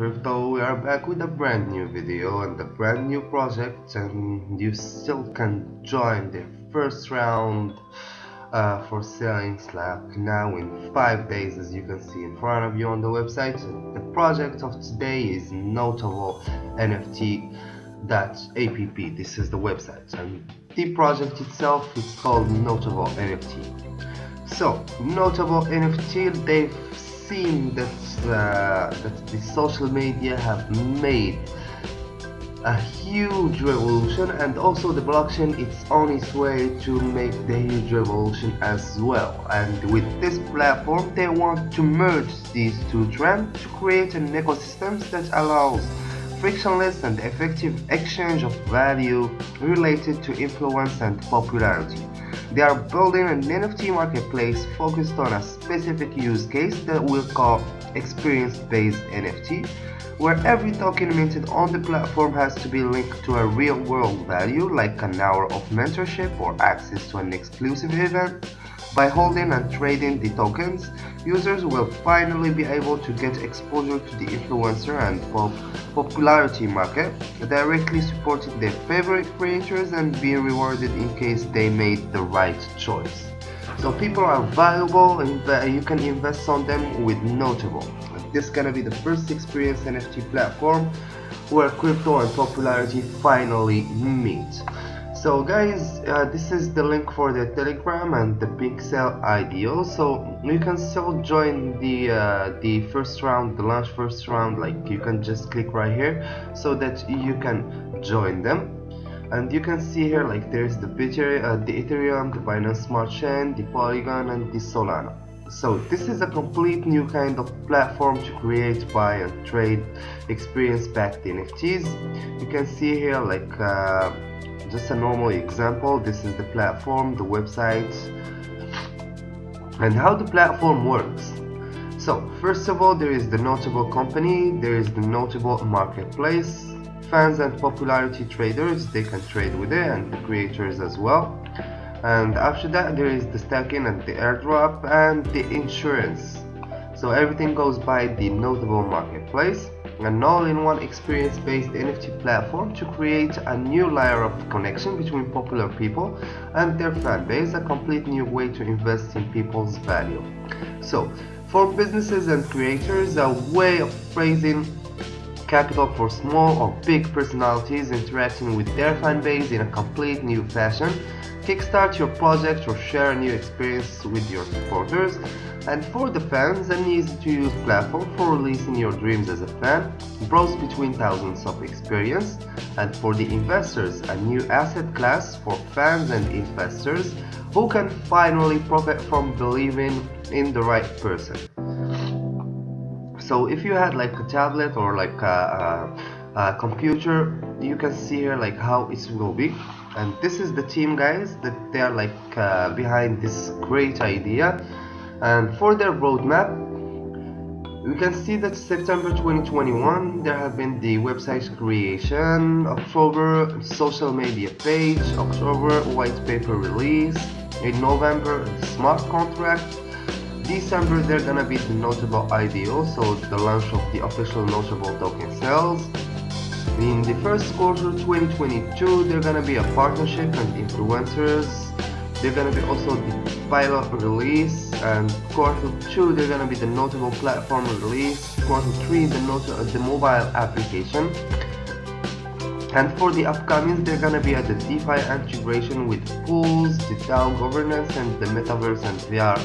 Crypto, we are back with a brand new video and a brand new project and you still can join the first round uh, for selling Slack now in 5 days as you can see in front of you on the website. The project of today is Notable NFT.app. This is the website and the project itself is called Notable NFT. So, Notable NFT, they've seen that uh, that the social media have made a huge revolution and also the blockchain is on its way to make the huge revolution as well. And with this platform they want to merge these two trends to create an ecosystem that allows frictionless and effective exchange of value related to influence and popularity they are building an NFT marketplace focused on a specific use case that we'll call experience-based NFT, where every token minted on the platform has to be linked to a real-world value like an hour of mentorship or access to an exclusive event. By holding and trading the tokens, users will finally be able to get exposure to the influencer and pop popularity market, directly supporting their favorite creators and being rewarded in case they made the right choice. So people are valuable and you can invest on them with Notable. This is gonna be the first experience NFT platform where crypto and popularity finally meet so guys uh, this is the link for the telegram and the pixel IDO so you can still join the uh, the first round the launch first round like you can just click right here so that you can join them. And you can see here like there's the Ethereum, uh, the Ethereum, the Binance Smart Chain, the Polygon and the Solana. So this is a complete new kind of platform to create, buy and trade experience-backed NFTs. You can see here like uh, just a normal example. This is the platform the website. And how the platform works. So first of all there is the notable company there is the notable marketplace. Fans and popularity traders they can trade with it and the creators as well. And after that there is the stacking and the airdrop and the insurance. So everything goes by the notable marketplace an all-in-one experience-based NFT platform to create a new layer of connection between popular people and their fan base, a complete new way to invest in people's value. So, for businesses and creators, a way of raising capital for small or big personalities interacting with their fan base in a complete new fashion, kickstart your project or share a new experience with your supporters, and for the fans, an easy-to-use platform for releasing your dreams as a fan, browse between thousands of experience, and for the investors, a new asset class for fans and investors who can finally profit from believing in the right person. So if you had like a tablet or like a, a, a computer, you can see here like how it will be. And this is the team guys that they are like uh, behind this great idea. And for their roadmap we can see that September 2021 there have been the website creation, October social media page, October white paper release, in November smart contract, December they're gonna be the notable IDO, so the launch of the official notable token sales. In the first quarter 2022 they're gonna be a partnership and influencers. They're gonna be also the pilot release and quarter 2 they're gonna be the notable platform release. Quarter 3 the, not uh, the mobile application and for the upcoming they're gonna be at the DeFi integration with pools, the DAO governance and the metaverse and VR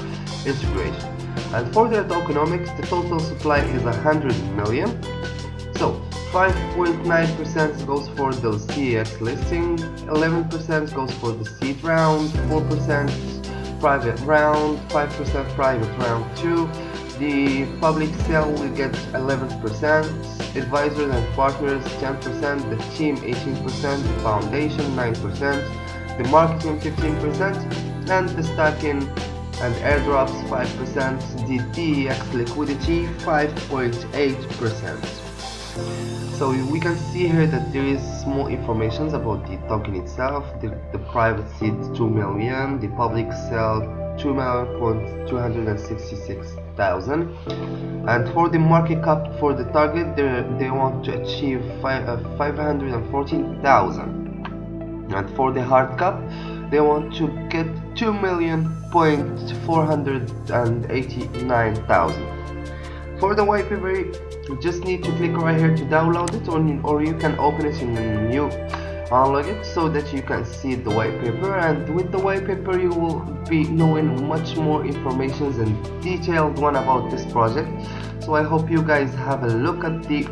integration and for the tokenomics the total supply is 100 million so 5.9% goes for the CEX listing, 11% goes for the seed round, 4% private round, 5% private round 2. The public sale will get 11%, advisors and partners 10%, the team 18%, the foundation 9%, the marketing 15%, and the stacking and airdrops 5%, the DEX liquidity 5.8% so we can see here that there is more information about the token itself. The, the private seed 2 million. The public sell 2,266,000 and for the market cap for the target they want to achieve uh, 514,000 and for the hard cap they want to get 2 million point 489,000 for the white paper you just need to click right here to download it or, or you can open it in a new unlock it so that you can see the white paper. And with the white paper you will be knowing much more information and detailed one about this project. So I hope you guys have a look at the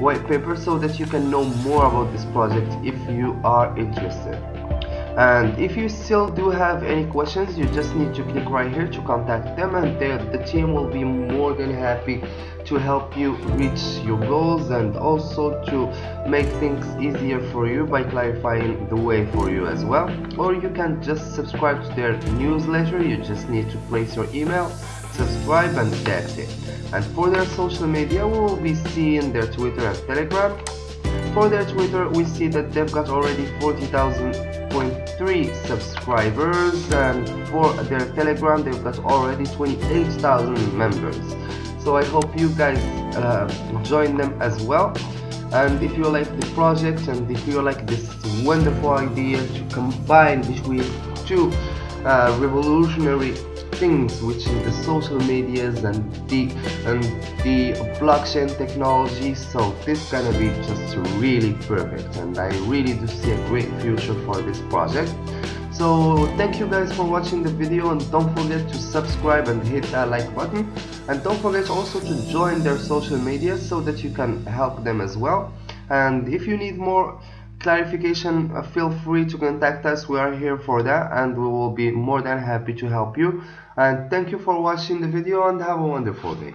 white paper so that you can know more about this project if you are interested and if you still do have any questions you just need to click right here to contact them and the team will be more than happy to help you reach your goals and also to make things easier for you by clarifying the way for you as well. Or you can just subscribe to their newsletter. You just need to place your email subscribe and that's it. And for their social media we will be seeing their twitter and telegram. For their twitter we see that they've got already 40,000 1.3 subscribers and for their telegram they've got already 28,000 members. So I hope you guys uh, join them as well. And if you like the project and if you like this wonderful idea to combine between two uh, revolutionary things which is the social medias and the and the blockchain technology. So this gonna be just really perfect and I really do see a great future for this project. So thank you guys for watching the video and don't forget to subscribe and hit that like button. And don't forget also to join their social media so that you can help them as well. And if you need more clarification uh, feel free to contact us. We are here for that and we will be more than happy to help you. And thank you for watching the video and have a wonderful day